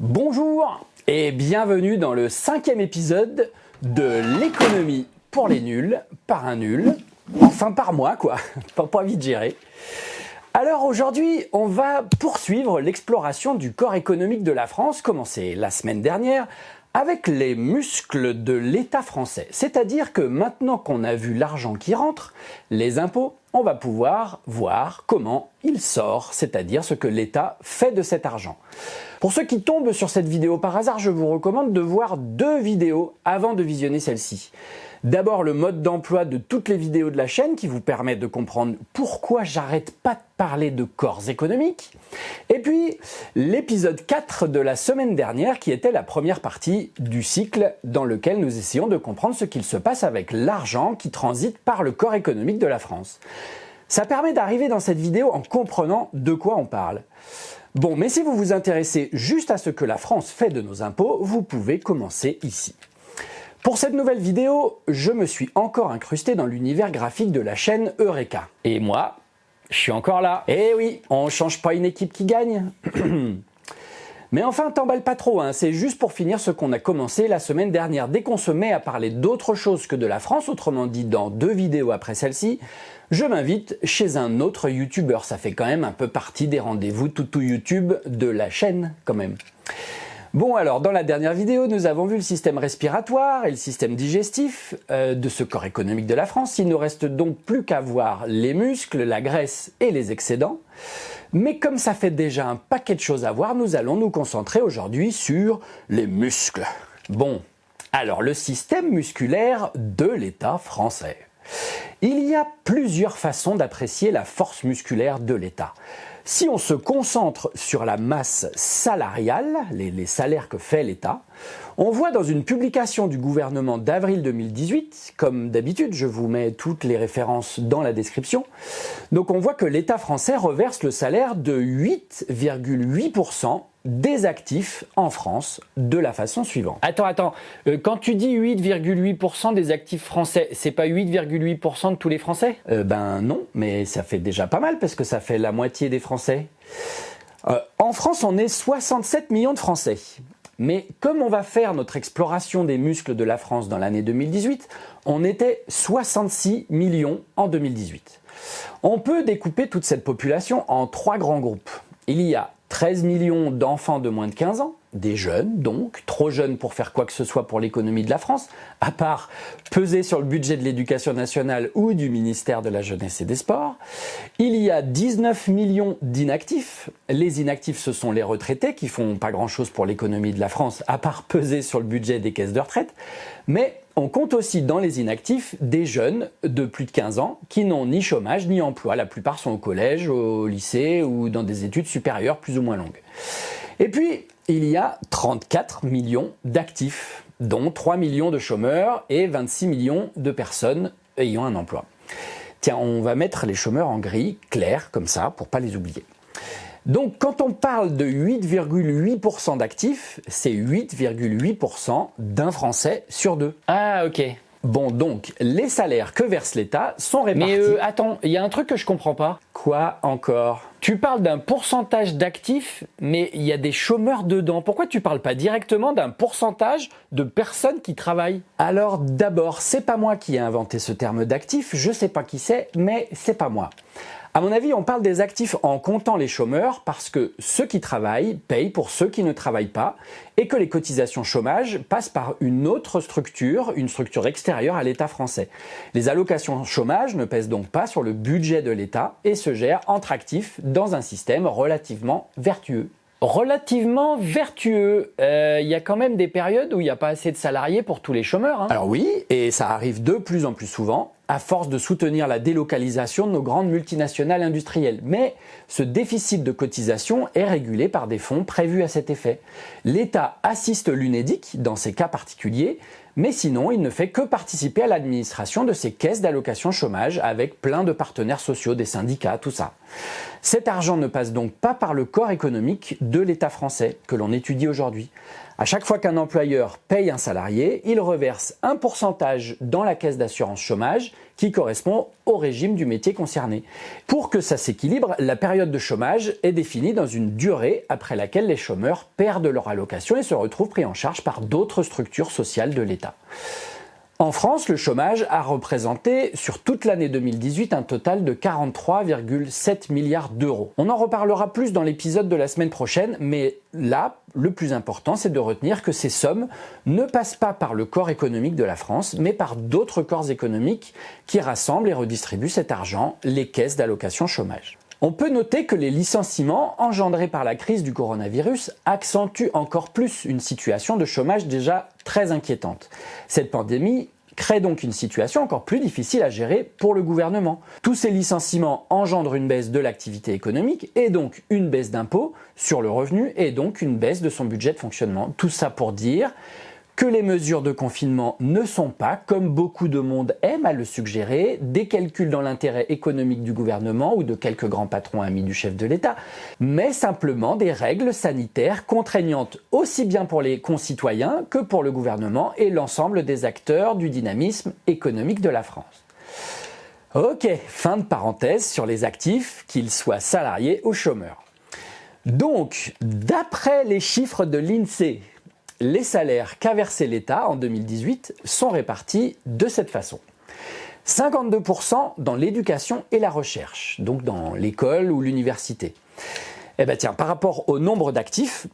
Bonjour et bienvenue dans le cinquième épisode de l'économie pour les nuls, par un nul, enfin par moi quoi, pas, pas vite gérer. Alors aujourd'hui, on va poursuivre l'exploration du corps économique de la France, commencé la semaine dernière, avec les muscles de l'État français. C'est-à-dire que maintenant qu'on a vu l'argent qui rentre, les impôts, on va pouvoir voir comment il sort, c'est-à-dire ce que l'État fait de cet argent. Pour ceux qui tombent sur cette vidéo par hasard, je vous recommande de voir deux vidéos avant de visionner celle-ci. D'abord le mode d'emploi de toutes les vidéos de la chaîne qui vous permet de comprendre pourquoi j'arrête pas de parler de corps économiques. Et puis l'épisode 4 de la semaine dernière qui était la première partie du cycle dans lequel nous essayons de comprendre ce qu'il se passe avec l'argent qui transite par le corps économique de la France. Ça permet d'arriver dans cette vidéo en comprenant de quoi on parle. Bon, mais si vous vous intéressez juste à ce que la France fait de nos impôts, vous pouvez commencer ici. Pour cette nouvelle vidéo, je me suis encore incrusté dans l'univers graphique de la chaîne Eureka. Et moi, je suis encore là. Eh oui, on change pas une équipe qui gagne. Mais enfin, t'emballe pas trop, hein. c'est juste pour finir ce qu'on a commencé la semaine dernière. Dès qu'on se met à parler d'autre chose que de la France, autrement dit dans deux vidéos après celle-ci, je m'invite chez un autre youtubeur. Ça fait quand même un peu partie des rendez-vous tout YouTube de la chaîne quand même. Bon alors, dans la dernière vidéo, nous avons vu le système respiratoire et le système digestif euh, de ce corps économique de la France. Il ne reste donc plus qu'à voir les muscles, la graisse et les excédents. Mais comme ça fait déjà un paquet de choses à voir, nous allons nous concentrer aujourd'hui sur les muscles. Bon, alors le système musculaire de l'État français. Il y a plusieurs façons d'apprécier la force musculaire de l'État. Si on se concentre sur la masse salariale, les, salaires que fait l'État, on voit dans une publication du gouvernement d'avril 2018, comme d'habitude, je vous mets toutes les références dans la description, donc on voit que l'État français reverse le salaire de 8,8% des actifs en France de la façon suivante. Attends, attends, euh, quand tu dis 8,8% des actifs français, c'est pas 8,8% de tous les Français? Euh, Ben non, mais ça fait déjà pas mal parce que ça fait la moitié des Français. Euh, en France, on est 67 millions de Français. Mais comme on va faire notre exploration des muscles de la France dans l'année 2018, on était 66 millions en 2018. On peut découper toute cette population en trois grands groupes. Il y a 13 millions d'enfants de moins de 15 ans, des jeunes donc, trop jeunes pour faire quoi que ce soit pour l'économie de la France, à part peser sur le budget de l'éducation nationale ou du ministère de la Jeunesse et des Sports. Il y a 19 millions d'inactifs. Les inactifs, ce sont les retraités qui font pas grand-chose pour l'économie de la France, à part peser sur le budget des caisses de retraite. Mais on compte aussi dans les inactifs des jeunes de plus de 15 ans qui n'ont ni chômage ni emploi. La plupart sont au collège, au lycée ou dans des études supérieures plus ou moins longues. Et puis, il y a 34 millions d'actifs, dont 3 millions de chômeurs et 26 millions de personnes ayant un emploi. Tiens, on va mettre les chômeurs en gris, clair, comme ça, pour pas les oublier. Donc quand on parle de 8,8% d'actifs, c'est 8,8% d'un Français sur deux. Ah ok. Bon donc, les salaires que verse l'État sont répartis... Mais euh, attends, il y a un truc que je comprends pas. Quoi encore? Tu parles d'un pourcentage d'actifs, mais il y a des chômeurs dedans. Pourquoi tu parles pas directement d'un pourcentage de personnes qui travaillent? Alors d'abord, c'est pas moi qui ai inventé ce terme d'actifs, je sais pas qui c'est, mais c'est pas moi. À mon avis, on parle des actifs en comptant les chômeurs parce que ceux qui travaillent payent pour ceux qui ne travaillent pas et que les cotisations chômage passent par une autre structure, une structure extérieure à l'État français. Les allocations chômage ne pèsent donc pas sur le budget de l'État et se gèrent entre actifs dans un système relativement vertueux relativement vertueux. Euh, il y a quand même des périodes où il n'y a pas assez de salariés pour tous les chômeurs. Hein. Alors oui, et ça arrive de plus en plus souvent à force de soutenir la délocalisation de nos grandes multinationales industrielles. Mais ce déficit de cotisation est régulé par des fonds prévus à cet effet. L'État assiste l'UNEDIC dans ces cas particuliers, mais sinon il ne fait que participer à l'administration de ces caisses d'allocation chômage avec plein de partenaires sociaux, des syndicats, tout ça. Cet argent ne passe donc pas par le corps économique de l'État français que l'on étudie aujourd'hui. À chaque fois qu'un employeur paye un salarié, il reverse un pourcentage dans la caisse d'assurance chômage qui correspond au régime du métier concerné. Pour que ça s'équilibre, la période de chômage est définie dans une durée après laquelle les chômeurs perdent leur allocation et se retrouvent pris en charge par d'autres structures sociales de l'État. En France, le chômage a représenté sur toute l'année 2018 un total de 43,7 milliards d'euros. On en reparlera plus dans l'épisode de la semaine prochaine, mais là, le plus important, c'est de retenir que ces sommes ne passent pas par le corps économique de la France, mais par d'autres corps économiques qui rassemblent et redistribuent cet argent, les caisses d'allocation chômage. On peut noter que les licenciements engendrés par la crise du coronavirus accentuent encore plus une situation de chômage déjà très inquiétante. Cette pandémie crée donc une situation encore plus difficile à gérer pour le gouvernement. Tous ces licenciements engendrent une baisse de l'activité économique et donc une baisse d'impôts sur le revenu et donc une baisse de son budget de fonctionnement. Tout ça pour dire que les mesures de confinement ne sont pas, comme beaucoup de monde aime à le suggérer, des calculs dans l'intérêt économique du gouvernement ou de quelques grands patrons amis du chef de l'État, mais simplement des règles sanitaires contraignantes aussi bien pour les concitoyens que pour le gouvernement et l'ensemble des acteurs du dynamisme économique de la France. Ok, fin de parenthèse sur les actifs, qu'ils soient salariés ou chômeurs. Donc, d'après les chiffres de l'INSEE, les salaires qu'a versé l'État en 2018 sont répartis de cette façon. 52% dans l'éducation et la recherche, donc dans l'école ou l'université. Eh bien tiens, par rapport au nombre d'actifs,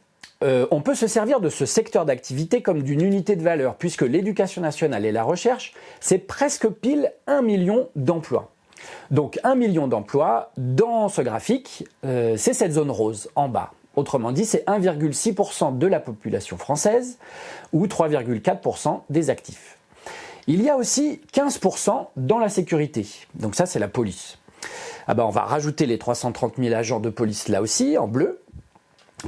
euh, on peut se servir de ce secteur d'activité comme d'une unité de valeur, puisque l'éducation nationale et la recherche, c'est presque pile un million d'emplois. Donc un million d'emplois, dans ce graphique, euh, c'est cette zone rose en bas. Autrement dit, c'est 1,6% de la population française ou 3,4% des actifs. Il y a aussi 15% dans la sécurité. Donc ça, c'est la police. Ah ben, on va rajouter les 330 000 agents de police là aussi, en bleu.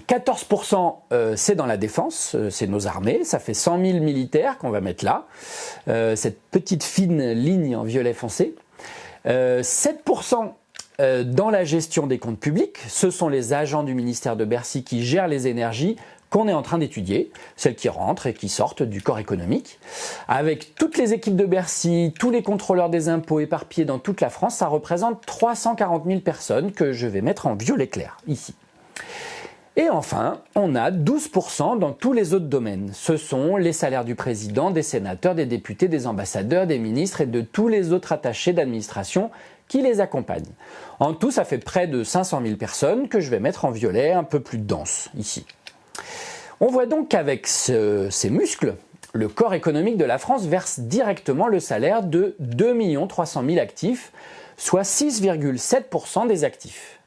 14% euh, c'est dans la défense, euh, c'est nos armées, ça fait 100 000 militaires qu'on va mettre là, euh, cette petite fine ligne en violet foncé. 7% euh, dans la gestion des comptes publics, ce sont les agents du ministère de Bercy qui gèrent les énergies qu'on est en train d'étudier, celles qui rentrent et qui sortent du corps économique. Avec toutes les équipes de Bercy, tous les contrôleurs des impôts éparpillés dans toute la France, ça représente 340 000 personnes que je vais mettre en violet clair, ici. Et enfin, on a 12% dans tous les autres domaines. Ce sont les salaires du président, des sénateurs, des députés, des ambassadeurs, des ministres et de tous les autres attachés d'administration qui les accompagnent. En tout, ça fait près de 500 000 personnes que je vais mettre en violet un peu plus dense ici. On voit donc qu'avec ces muscles, le corps économique de la France verse directement le salaire de 2 300 000 actifs, soit 6,7% des actifs.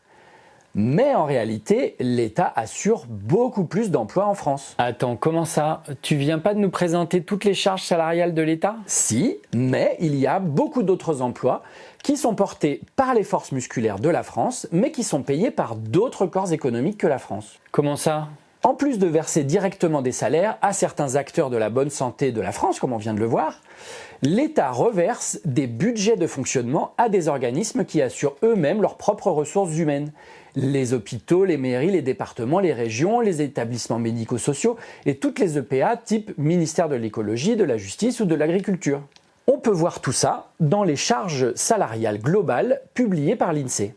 Mais en réalité, l'État assure beaucoup plus d'emplois en France. Attends, comment ça? Tu viens pas de nous présenter toutes les charges salariales de l'État? Si, mais il y a beaucoup d'autres emplois qui sont portés par les forces musculaires de la France, mais qui sont payés par d'autres corps économiques que la France. Comment ça? En plus de verser directement des salaires à certains acteurs de la bonne santé de la France, comme on vient de le voir, l'État reverse des budgets de fonctionnement à des organismes qui assurent eux-mêmes leurs propres ressources humaines. Les hôpitaux, les mairies, les départements, les régions, les établissements médico-sociaux et toutes les EPA type ministère de l'écologie, de la justice ou de l'agriculture. On peut voir tout ça dans les charges salariales globales publiées par l'INSEE.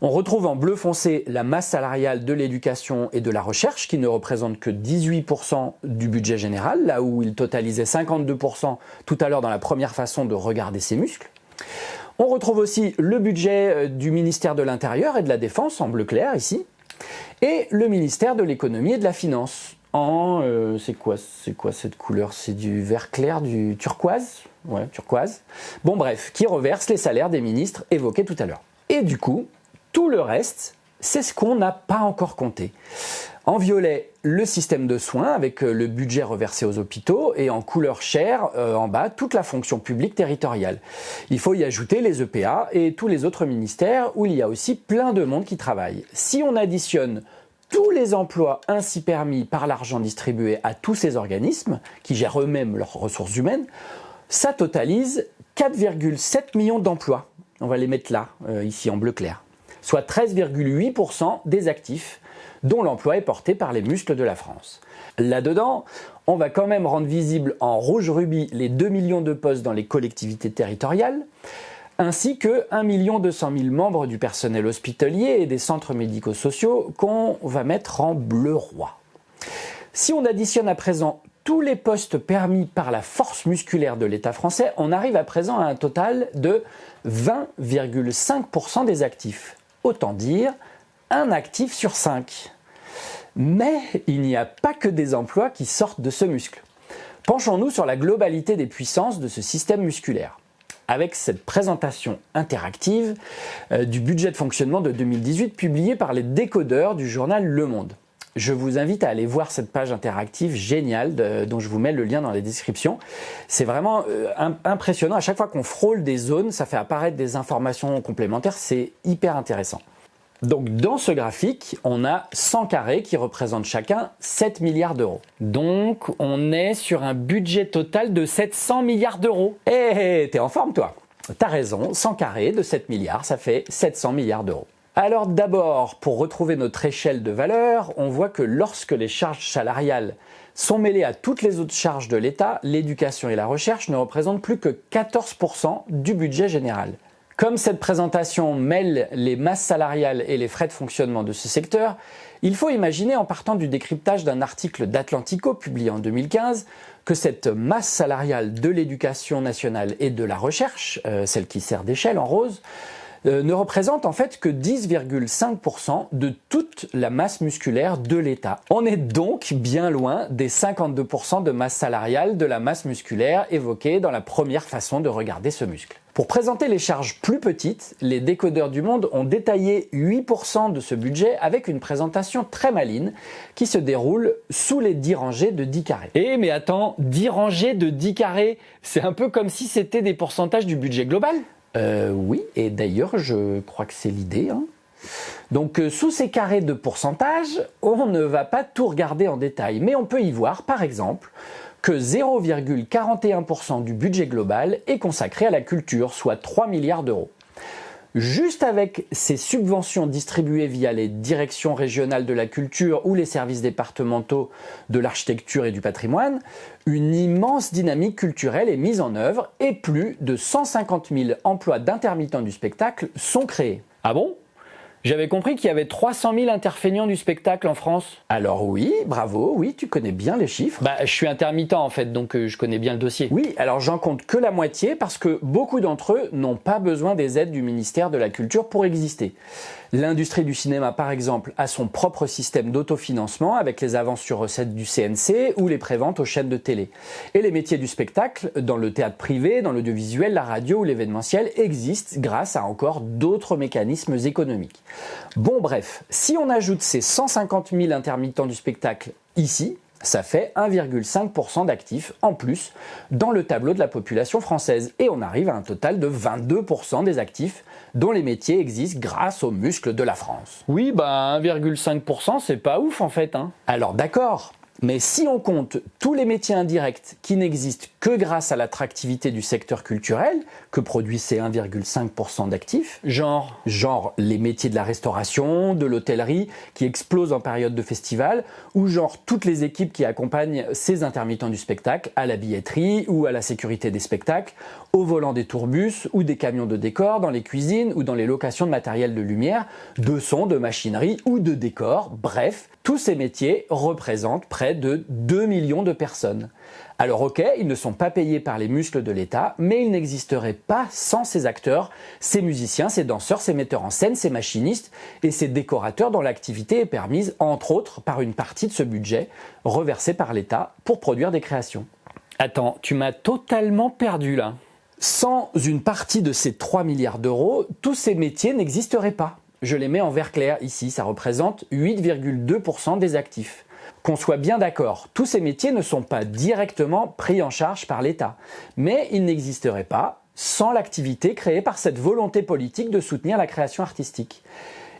On retrouve en bleu foncé la masse salariale de l'éducation et de la recherche qui ne représente que 18% du budget général, là où il totalisait 52% tout à l'heure dans la première façon de regarder ses muscles. On retrouve aussi le budget euh, du ministère de l'Intérieur et de la Défense en bleu clair ici, et le ministère de l'Économie et de la Finance en... Euh, c'est quoi, cette couleur? C'est du vert clair, du turquoise? Ouais, turquoise. Bon bref, qui reverse les salaires des ministres évoqués tout à l'heure. Et du coup, tout le reste, c'est ce qu'on n'a pas encore compté. En violet, le système de soins avec euh, le budget reversé aux hôpitaux et en couleur chair, euh, en bas, toute la fonction publique territoriale. Il faut y ajouter les EPA et tous les autres ministères où il y a aussi plein de monde qui travaille. Si on additionne tous les emplois ainsi permis par l'argent distribué à tous ces organismes, qui gèrent eux-mêmes leurs ressources humaines, ça totalise 4,7 millions d'emplois. On va les mettre là, euh, ici en bleu clair soit 13,8% des actifs, dont l'emploi est porté par les muscles de la France. Là-dedans, on va quand même rendre visible en rouge rubis les 2 millions de postes dans les collectivités territoriales, ainsi que 1 200 000 membres du personnel hospitalier et des centres médico-sociaux qu'on va mettre en bleu roi. Si on additionne à présent tous les postes permis par la force musculaire de l'État français, on arrive à présent à un total de 20,5% des actifs. Autant dire un actif sur 5. Mais il n'y a pas que des emplois qui sortent de ce muscle. Penchons-nous sur la globalité des puissances de ce système musculaire. Avec cette présentation interactive euh, du budget de fonctionnement de 2018 publié par les décodeurs du journal Le Monde. Je vous invite à aller voir cette page interactive géniale dont je vous mets le lien dans la description. C'est vraiment euh, impressionnant. À chaque fois qu'on frôle des zones, ça fait apparaître des informations complémentaires. C'est hyper intéressant. Donc dans ce graphique, on a 100 carrés qui représentent chacun 7 milliards d'euros. Donc on est sur un budget total de 700 milliards d'euros. Eh, t'es en forme toi T'as raison, 100 carrés de 7 milliards, ça fait 700 milliards d'euros. Alors d'abord, pour retrouver notre échelle de valeur, on voit que lorsque les charges salariales sont mêlées à toutes les autres charges de l'État, l'éducation et la recherche ne représentent plus que 14% du budget général. Comme cette présentation mêle les masses salariales et les frais de fonctionnement de ce secteur, il faut imaginer en partant du décryptage d'un article d'Atlantico publié en 2015 que cette masse salariale de l'éducation nationale et de la recherche, euh, celle qui sert d'échelle en rose, euh, ne représente en fait que 10,5% de toute la masse musculaire de l'État. On est donc bien loin des 52% de masse salariale de la masse musculaire évoquée dans la première façon de regarder ce muscle. Pour présenter les charges plus petites, les décodeurs du monde ont détaillé 8% de ce budget avec une présentation très maline qui se déroule sous les 10 rangées de 10 carrés. Eh mais attends, 10 rangées de 10 carrés, c'est un peu comme si c'était des pourcentages du budget global? Euh, oui, et d'ailleurs, je crois que c'est l'idée. Hein. Donc, euh, sous ces carrés de pourcentage, on ne va pas tout regarder en détail, mais on peut y voir, par exemple, que 0,41% du budget global est consacré à la culture, soit 3 milliards d'euros. Juste avec ces subventions distribuées via les directions régionales de la culture ou les services départementaux de l'architecture et du patrimoine, une immense dynamique culturelle est mise en œuvre et plus de 150 000 emplois d'intermittents du spectacle sont créés. Ah bon? J'avais compris qu'il y avait 300 000 interfeignants du spectacle en France. Alors oui, bravo, oui, tu connais bien les chiffres. Bah, je suis intermittent en fait, donc euh, je connais bien le dossier. Oui, alors j'en compte que la moitié parce que beaucoup d'entre eux n'ont pas besoin des aides du ministère de la Culture pour exister. L'industrie du cinéma, par exemple, a son propre système d'autofinancement avec les avances sur recettes du CNC ou les préventes aux chaînes de télé. Et les métiers du spectacle, dans le théâtre privé, dans l'audiovisuel, la radio ou l'événementiel, existent grâce à encore d'autres mécanismes économiques. Bon bref, si on ajoute ces 150 000 intermittents du spectacle ici, ça fait 1,5% d'actifs en plus dans le tableau de la population française. Et on arrive à un total de 22% des actifs dont les métiers existent grâce aux muscles de la France. Oui, bah 1,5% c'est pas ouf en fait. Hein. Alors d'accord, mais si on compte tous les métiers indirects qui n'existent que grâce à l'attractivité du secteur culturel, que produit ces 1,5% d'actifs, genre, genre les métiers de la restauration, de l'hôtellerie, qui explosent en période de festival, ou genre toutes les équipes qui accompagnent ces intermittents du spectacle à la billetterie ou à la sécurité des spectacles, au volant des tourbus ou des camions de décor, dans les cuisines ou dans les locations de matériel de lumière, de son, de machinerie ou de décor, bref, tous ces métiers représentent près de 2 millions de personnes. Alors ok, ils ne sont pas payés par les muscles de l'État, mais ils n'existeraient pas sans ces acteurs, ces musiciens, ces danseurs, ces metteurs en scène, ces machinistes et ces décorateurs dont l'activité est permise, entre autres, par une partie de ce budget reversé par l'État pour produire des créations. Attends, tu m'as totalement perdu là. Sans une partie de ces 3 milliards d'euros, tous ces métiers n'existeraient pas. Je les mets en vert clair ici, ça représente 8,2% des actifs. Qu'on soit bien d'accord, tous ces métiers ne sont pas directement pris en charge par l'État, mais ils n'existeraient pas sans l'activité créée par cette volonté politique de soutenir la création artistique.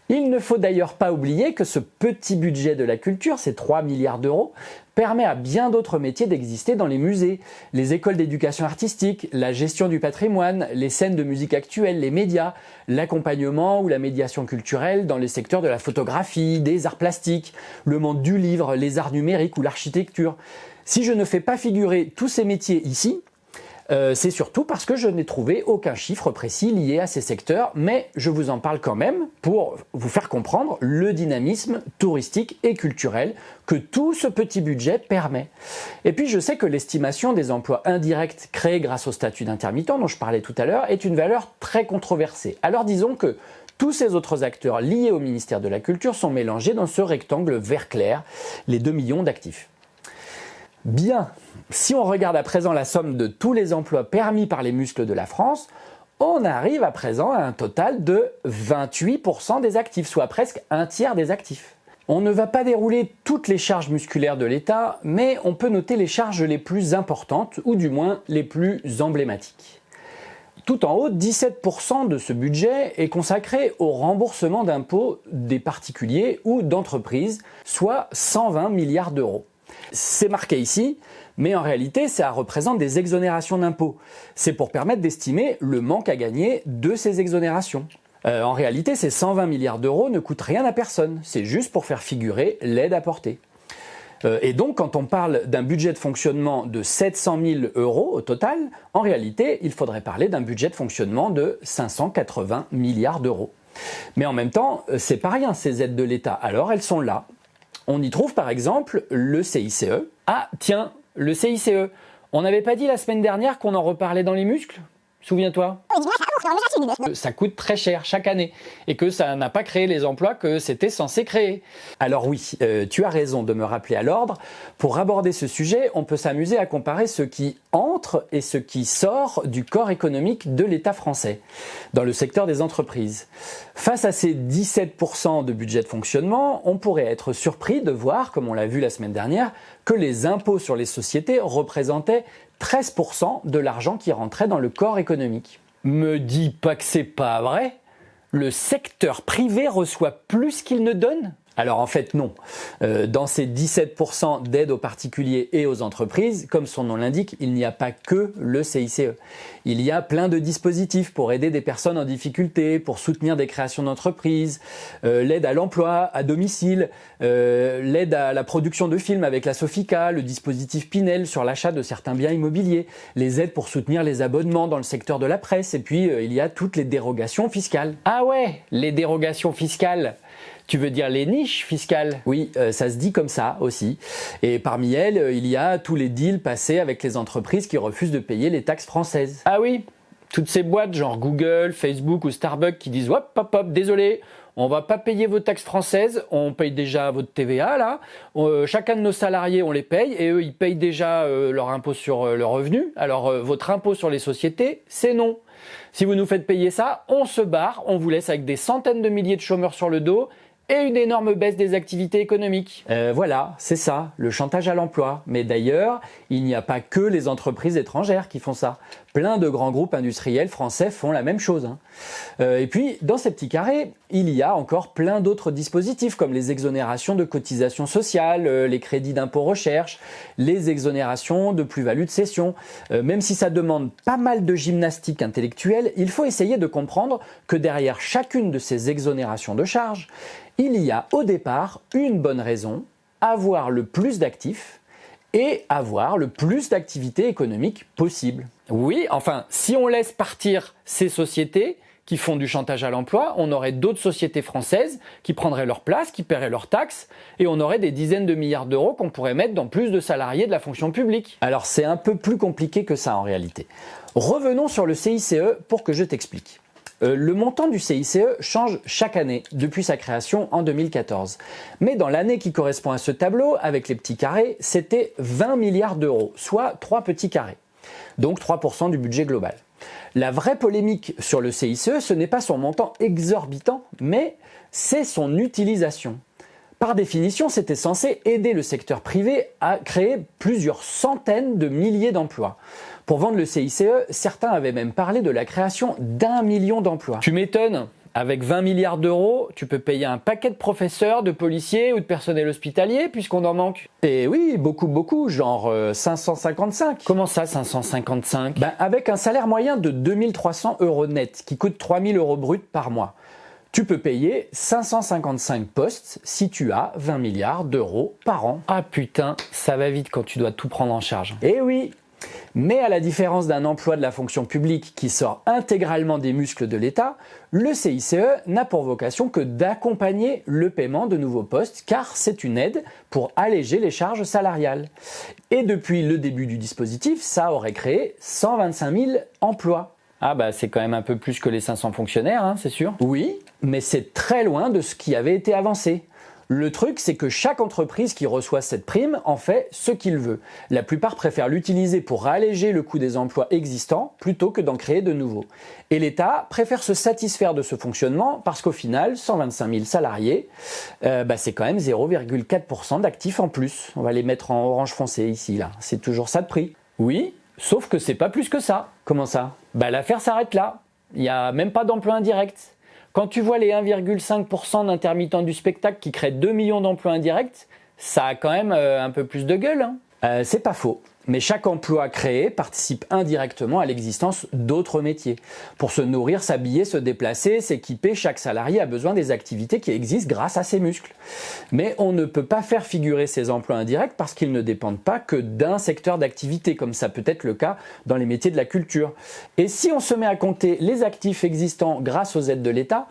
Il ne faut d'ailleurs pas oublier que ce petit budget de la culture, ces 3 milliards d'euros, permet à bien d'autres métiers d'exister dans les musées, les écoles d'éducation artistique, la gestion du patrimoine, les scènes de musique actuelles, les médias, l'accompagnement ou la médiation culturelle dans les secteurs de la photographie, des arts plastiques, le monde du livre, les arts numériques ou l'architecture. Si je ne fais pas figurer tous ces métiers ici, euh, c'est surtout parce que je n'ai trouvé aucun chiffre précis lié à ces secteurs, mais je vous en parle quand même pour vous faire comprendre le dynamisme touristique et culturel que tout ce petit budget permet. Et puis je sais que l'estimation des emplois indirects créés grâce au statut d'intermittent dont je parlais tout à l'heure est une valeur très controversée. Alors disons que tous ces autres acteurs liés au ministère de la Culture sont mélangés dans ce rectangle vert clair, les 2 millions d'actifs. Bien, si on regarde à présent la somme de tous les emplois permis par les muscles de la France, on arrive à présent à un total de 28% des actifs, soit presque un tiers des actifs. On ne va pas dérouler toutes les charges musculaires de l'État, mais on peut noter les charges les plus importantes, ou du moins les plus emblématiques. Tout en haut, 17% de ce budget est consacré au remboursement d'impôts des particuliers ou d'entreprises, soit 120 milliards d'euros. C'est marqué ici, mais en réalité, ça représente des exonérations d'impôts. C'est pour permettre d'estimer le manque à gagner de ces exonérations. Euh, en réalité, ces 120 milliards d'euros ne coûtent rien à personne, c'est juste pour faire figurer l'aide apportée. Euh, et donc, quand on parle d'un budget de fonctionnement de 700 000 euros au total, en réalité, il faudrait parler d'un budget de fonctionnement de 580 milliards d'euros. Mais en même temps, euh, c'est pas rien ces aides de l'État. Alors, elles sont là, on y trouve par exemple le CICE. Ah tiens, le CICE. On n'avait pas dit la semaine dernière qu'on en reparlait dans les muscles? Souviens-toi Ça coûte très cher chaque année et que ça n'a pas créé les emplois que c'était censé créer. Alors oui, euh, tu as raison de me rappeler à l'ordre. Pour aborder ce sujet, on peut s'amuser à comparer ce qui entre et ce qui sort du corps économique de l'État français dans le secteur des entreprises. Face à ces 17% de budget de fonctionnement, on pourrait être surpris de voir, comme on l'a vu la semaine dernière, que les impôts sur les sociétés représentaient 13% de l'argent qui rentrait dans le corps économique. Me dis pas que c'est pas vrai. Le secteur privé reçoit plus qu'il ne donne alors en fait non. Euh, dans ces 17% d'aide aux particuliers et aux entreprises, comme son nom l'indique, il n'y a pas que le CICE. Il y a plein de dispositifs pour aider des personnes en difficulté, pour soutenir des créations d'entreprises, euh, l'aide à l'emploi à domicile, euh, l'aide à la production de films avec la Sofica, le dispositif Pinel sur l'achat de certains biens immobiliers, les aides pour soutenir les abonnements dans le secteur de la presse, et puis il y a toutes les dérogations fiscales. Ah ouais, les dérogations fiscales tu veux dire les niches fiscales? Oui, euh, ça se dit comme ça aussi. Et parmi elles, euh, il y a tous les deals passés avec les entreprises qui refusent de payer les taxes françaises. Ah oui toutes ces boîtes genre Google, Facebook ou Starbucks qui disent hop hop hop désolé, on va pas payer vos taxes françaises, on paye déjà votre TVA là. Euh, chacun de nos salariés on les paye et eux ils payent déjà leur impôt sur le revenu. Alors votre impôt sur les sociétés c'est non. Si vous nous faites payer ça, on se barre, on vous laisse avec des centaines de milliers de chômeurs sur le dos et une énorme baisse des activités économiques. Euh, voilà, c'est ça, le chantage à l'emploi. Mais d'ailleurs, il n'y a pas que les entreprises étrangères qui font ça. Plein de grands groupes industriels français font la même chose. Hein. Euh, et puis, dans ces petits carrés, il y a encore plein d'autres dispositifs comme les exonérations de cotisations sociales, euh, les crédits d'impôt recherche, les exonérations de plus-value de cession. même si ça demande pas mal de gymnastique intellectuelle, il faut essayer de comprendre que derrière chacune de ces exonérations de charges, il y a au départ une bonne raison, avoir le plus d'actifs et avoir le plus d'activités économiques possible. Oui, enfin, si on laisse partir ces sociétés qui font du chantage à l'emploi, on aurait d'autres sociétés françaises qui prendraient leur place, qui paieraient leurs taxes, et on aurait des dizaines de milliards d'euros qu'on pourrait mettre dans plus de salariés de la fonction publique. Alors c'est un peu plus compliqué que ça en réalité. Revenons sur le CICE pour que je t'explique. Euh, le montant du CICE change chaque année depuis sa création en 2014. Mais dans l'année qui correspond à ce tableau, avec les petits carrés, c'était 20 milliards d'euros, soit 3 petits carrés. Donc 3% du budget global. La vraie polémique sur le CICE, ce n'est pas son montant exorbitant, mais c'est son utilisation. Par définition, c'était censé aider le secteur privé à créer plusieurs centaines de milliers d'emplois. Pour vendre le CICE, certains avaient même parlé de la création d'un million d'emplois. Tu m'étonnes Avec 20 milliards d'euros, tu peux payer un paquet de professeurs, de policiers ou de personnel hospitalier puisqu'on en manque. Et oui, beaucoup, beaucoup, genre 555. Euh, Comment ça, 555 ben, Avec un salaire moyen de 2300 euros net, qui coûte 3000 euros brut par mois. Tu peux payer 555 postes si tu as 20 milliards d'euros par an. Ah putain, ça va vite quand tu dois tout prendre en charge. Eh oui, mais à la différence d'un emploi de la fonction publique qui sort intégralement des muscles de l'État, le CICE n'a pour vocation que d'accompagner le paiement de nouveaux postes car c'est une aide pour alléger les charges salariales. Et depuis le début du dispositif, ça aurait créé 125 000 emplois. Ah bah c'est quand même un peu plus que les 500 fonctionnaires, hein, c'est sûr. Oui, mais c'est très loin de ce qui avait été avancé. Le truc, c'est que chaque entreprise qui reçoit cette prime en fait ce qu'il veut. La plupart préfèrent l'utiliser pour alléger le coût des emplois existants plutôt que d'en créer de nouveaux. Et l'État préfère se satisfaire de ce fonctionnement parce qu'au final, 125 000 salariés, euh, bah, c'est quand même 0,4% d'actifs en plus. On va les mettre en orange foncé ici, là. C'est toujours ça de prix. Oui, sauf que c'est pas plus que ça. Comment ça? Bah l'affaire s'arrête là. Il n'y a même pas d'emploi indirect. Quand tu vois les 1,5% d'intermittents du spectacle qui créent 2 millions d'emplois indirects, ça a quand même euh, un peu plus de gueule. Hein. Euh, c'est pas faux. Mais chaque emploi créé participe indirectement à l'existence d'autres métiers. Pour se nourrir, s'habiller, se déplacer, s'équiper, chaque salarié a besoin des activités qui existent grâce à ses muscles. Mais on ne peut pas faire figurer ces emplois indirects parce qu'ils ne dépendent pas que d'un secteur d'activité, comme ça peut être le cas dans les métiers de la culture. Et si on se met à compter les actifs existants grâce aux aides de l'État,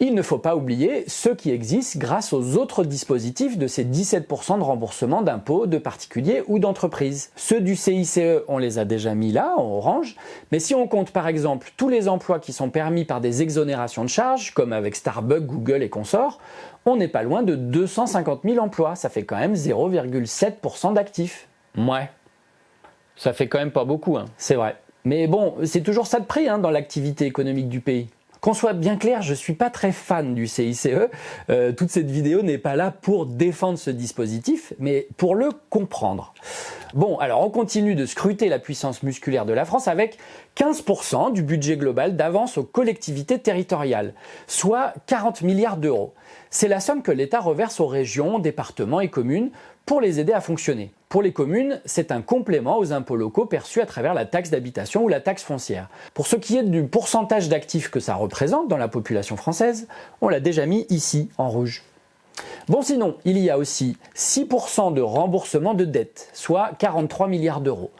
il ne faut pas oublier ceux qui existent grâce aux autres dispositifs de ces 17% de remboursement d'impôts de particuliers ou d'entreprises du CICE, on les a déjà mis là, en orange. Mais si on compte par exemple tous les emplois qui sont permis par des exonérations de charges, comme avec Starbucks, Google et consorts, on n'est pas loin de 250 000 emplois. Ça fait quand même 0,7% d'actifs. Ouais. Ça fait quand même pas beaucoup, hein. C'est vrai. Mais bon, c'est toujours ça de prix hein, dans l'activité économique du pays. Qu'on soit bien clair, je suis pas très fan du CICE. Euh, toute cette vidéo n'est pas là pour défendre ce dispositif, mais pour le comprendre. Bon, alors on continue de scruter la puissance musculaire de la France avec 15% du budget global d'avance aux collectivités territoriales, soit 40 milliards d'euros. C'est la somme que l'État reverse aux régions, départements et communes pour les aider à fonctionner. Pour les communes, c'est un complément aux impôts locaux perçus à travers la taxe d'habitation ou la taxe foncière. Pour ce qui est du pourcentage d'actifs que ça représente dans la population française, on l'a déjà mis ici en rouge. Bon sinon, il y a aussi 6% de remboursement de dettes, soit 43 milliards d'euros.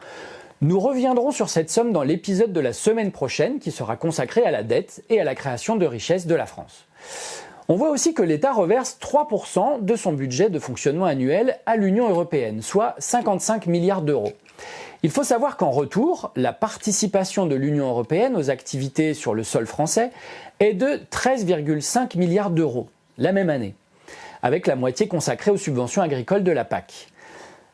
Nous reviendrons sur cette somme dans l'épisode de la semaine prochaine qui sera consacré à la dette et à la création de richesses de la France. On voit aussi que l'État reverse 3% de son budget de fonctionnement annuel à l'Union européenne, soit 55 milliards d'euros. Il faut savoir qu'en retour, la participation de l'Union européenne aux activités sur le sol français est de 13,5 milliards d'euros la même année, avec la moitié consacrée aux subventions agricoles de la PAC.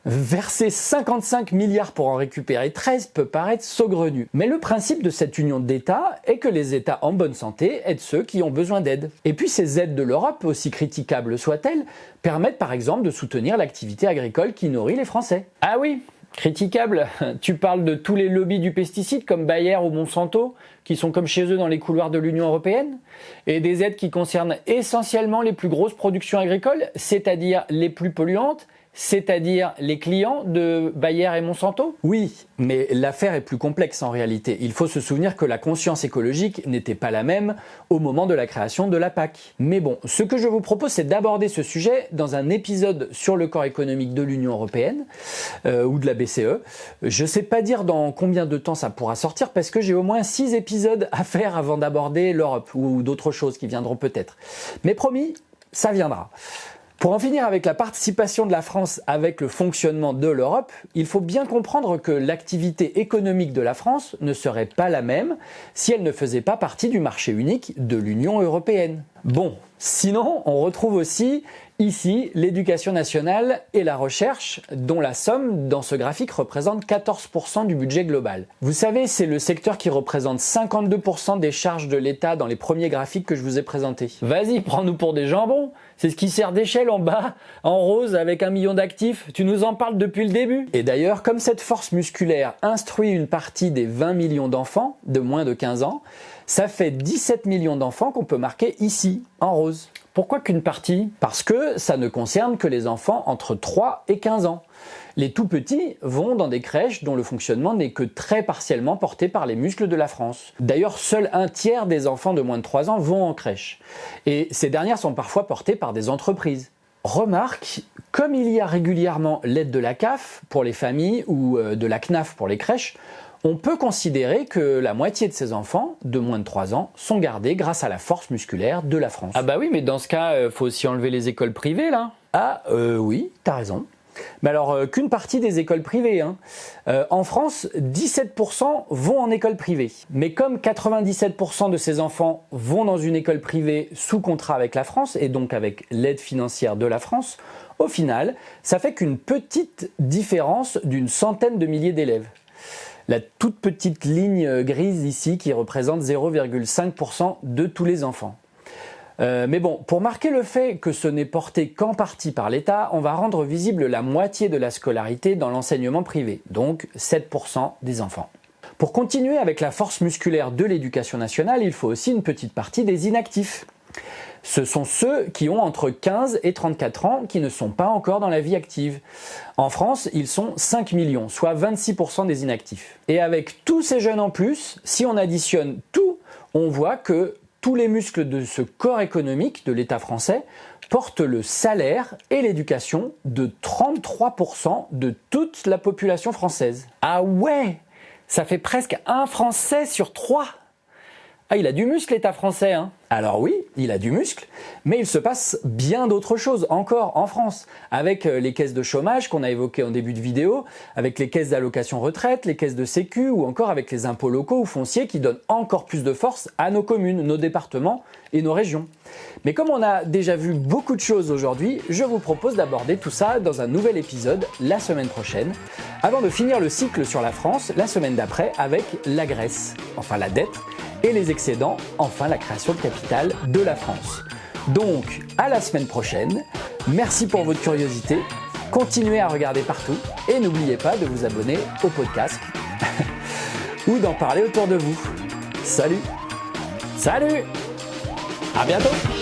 Verser 55 milliards pour en récupérer 13 peut paraître saugrenu. Mais le principe de cette union d'États est que les États en bonne santé aident ceux qui ont besoin d'aide. Et puis ces aides de l'Europe, aussi critiquables soient-elles, permettent par exemple de soutenir l'activité agricole qui nourrit les Français. Ah oui, critiquable. Tu parles de tous les lobbies du pesticide comme Bayer ou Monsanto, qui sont comme chez eux dans les couloirs de l'Union européenne, et des aides qui concernent essentiellement les plus grosses productions agricoles, c'est-à-dire les plus polluantes c'est-à-dire les clients de Bayer et Monsanto? Oui, mais l'affaire est plus complexe en réalité. Il faut se souvenir que la conscience écologique n'était pas la même au moment de la création de la PAC. Mais bon, ce que je vous propose, c'est d'aborder ce sujet dans un épisode sur le corps économique de l'Union européenne euh, ou de la BCE. Je ne sais pas dire dans combien de temps ça pourra sortir parce que j'ai au moins six épisodes à faire avant d'aborder l'Europe ou d'autres choses qui viendront peut-être. Mais promis, ça viendra. Pour en finir avec la participation de la France avec le fonctionnement de l'Europe, il faut bien comprendre que l'activité économique de la France ne serait pas la même si elle ne faisait pas partie du marché unique de l'Union européenne. Bon, sinon on retrouve aussi Ici, l'éducation nationale et la recherche, dont la somme dans ce graphique représente 14% du budget global. Vous savez, c'est le secteur qui représente 52% des charges de l'État dans les premiers graphiques que je vous ai présentés. Vas-y, prends-nous pour des jambons C'est ce qui sert d'échelle en bas, en rose, avec un million d'actifs. Tu nous en parles depuis le début. Et d'ailleurs, comme cette force musculaire instruit une partie des 20 millions d'enfants de moins de 15 ans, Ça fait 17 millions d'enfants qu'on peut marquer ici, en rose. Pourquoi qu'une partie? Parce que ça ne concerne que les enfants entre 3 et 15 ans. Les tout petits vont dans des crèches dont le fonctionnement n'est que très partiellement porté par les muscles de la France. D'ailleurs, seul un tiers des enfants de moins de 3 ans vont en crèche. Et ces dernières sont parfois portées par des entreprises. Remarque, comme il y a régulièrement l'aide de la CAF pour les familles ou euh, de la CNAF pour les crèches, on peut considérer que la moitié de ces enfants, de moins de 3 ans, sont gardés grâce à la force musculaire de la France. Ah bah oui, mais dans ce cas, il euh, faut aussi enlever les écoles privées, là Ah, euh, oui, t'as raison. Mais alors, euh, qu'une partie des écoles privées. Hein. en France, 17% vont en école privée. Mais comme 97% de ces enfants vont dans une école privée sous contrat avec la France, et donc avec l'aide financière de la France, au final, ça fait qu'une petite différence d'une centaine de milliers d'élèves la toute petite ligne grise ici qui représente 0,5% de tous les enfants. Euh, mais bon, pour marquer le fait que ce n'est porté qu'en partie par l'État, on va rendre visible la moitié de la scolarité dans l'enseignement privé, donc 7% des enfants. Pour continuer avec la force musculaire de l'éducation nationale, il faut aussi une petite partie des inactifs ce sont ceux qui ont entre 15 et 34 ans qui ne sont pas encore dans la vie active. En France, ils sont 5 millions, soit 26% des inactifs. Et avec tous ces jeunes en plus, si on additionne tout, on voit que tous les muscles de ce corps économique de l'État français portent le salaire et l'éducation de 33% de toute la population française. Ah ouais Ça fait presque un Français sur trois ah, il a du muscle, l'État français, hein alors oui, il a du muscle, mais il se passe bien d'autres choses encore en France, avec euh, les caisses de chômage qu'on a évoquées en début de vidéo, avec les caisses d'allocation retraite, les caisses de sécu, ou encore avec les impôts locaux ou fonciers qui donnent encore plus de force à nos communes, nos départements et nos régions. Mais comme on a déjà vu beaucoup de choses aujourd'hui, je vous propose d'aborder tout ça dans un nouvel épisode la semaine prochaine, avant de finir le cycle sur la France la semaine d'après avec la Grèce, enfin la dette, et les excédents, enfin la création de capital de la France. Donc, à la semaine prochaine. Merci pour votre curiosité. Continuez à regarder partout et n'oubliez pas de vous abonner au podcast ou d'en parler autour de vous. Salut Salut À bientôt